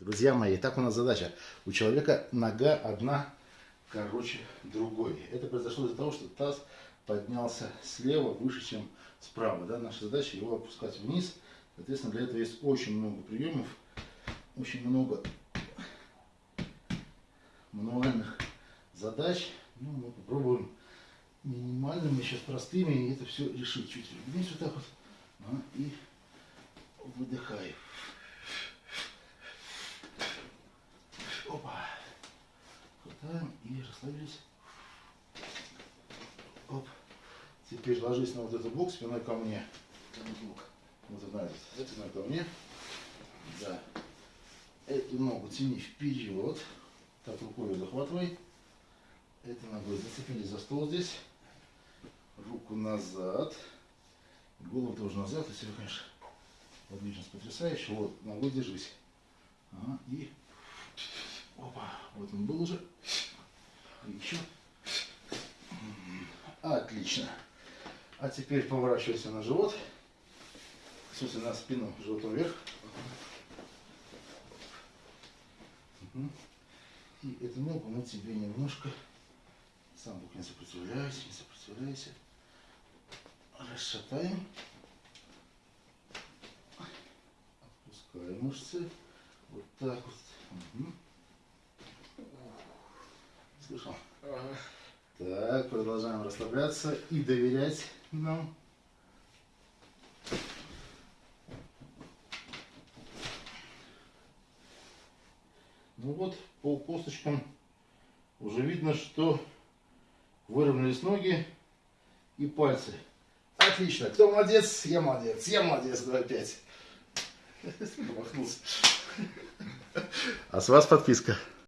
Друзья мои, так у нас задача. У человека нога одна короче другой. Это произошло из-за того, что таз поднялся слева выше, чем справа. Да? Наша задача его опускать вниз. Соответственно, для этого есть очень много приемов, очень много мануальных задач. Ну, мы попробуем минимальными, сейчас простыми, это все решить. Чуть вниз вот так вот. А, и выдыхаем. Опа. Хватаем и расслабились. Оп. Теперь ложись на вот этот блок спиной ко мне. Вот на этот, спиной ко мне. Да. Эту ногу тяни вперед. Так, рукой захватывай. Этой ногой зацепились за стол здесь. Руку назад. Голову тоже назад. Если вы, конечно, подвижность потрясающая. Вот, ногой держись. Ага, и Опа, вот он был уже. Отлично. А теперь поворачивайся на живот. В смысле на спину, животом вверх. И эту ногу мы тебе немножко, сам бок не сопротивляйся, не сопротивляйся, расшатаем, отпускаем мышцы, вот так вот. Угу. Слышал? Ага. Так, продолжаем расслабляться и доверять нам. Ну вот, по косточкам уже видно, что выровнялись ноги и пальцы. Отлично. Кто молодец? Я молодец. Я молодец. Давай пять. А с вас подписка.